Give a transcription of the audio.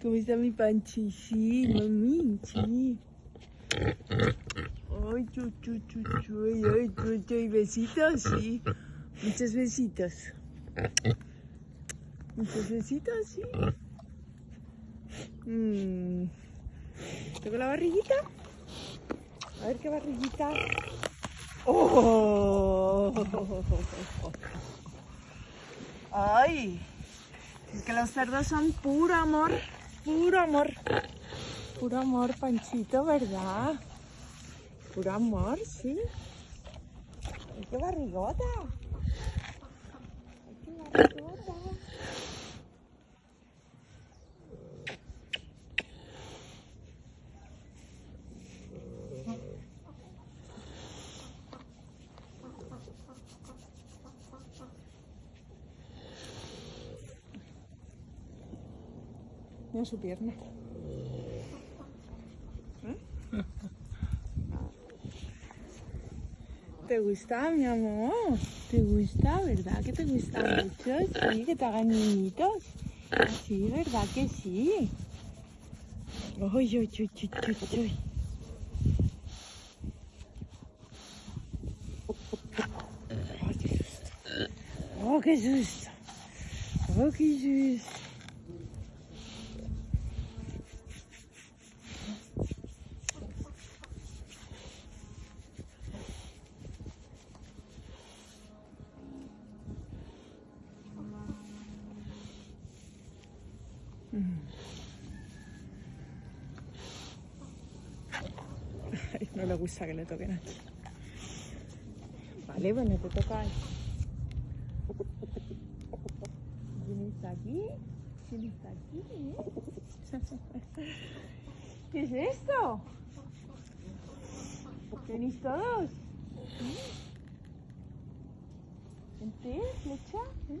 ¿Cómo está mi Panchi? Sí, mami, sí. Ay, chu, chu, chu, chu, ay, y besitos, sí. Muchos besitos. Muchos besitos, sí. Mm. ¿Toco la barriguita? A ver qué barriguita. ¡Oh! ¡Ay! Es que los cerdos son puro amor, puro amor. Puro amor, Panchito, ¿verdad? Puro amor, sí. ¡Ay, qué barrigota! ¡Ay, qué barrigota! Su pierna. ¿Eh? ¿Te gusta, mi amor? ¿Te gusta, verdad que te gusta mucho? Sí, que te hagan niñitos. Sí, ¿verdad que sí? Uy, uy, uy, uy, uy, uy. Oh, qué susto. Oh, qué susto. Ay, No le gusta que le toquen aquí. Vale, bueno, te toca. ¿Quién está aquí? ¿Quién está aquí? ¿Qué es esto? ¿Venís todos? ¿Vente, flecha? ¿Eh?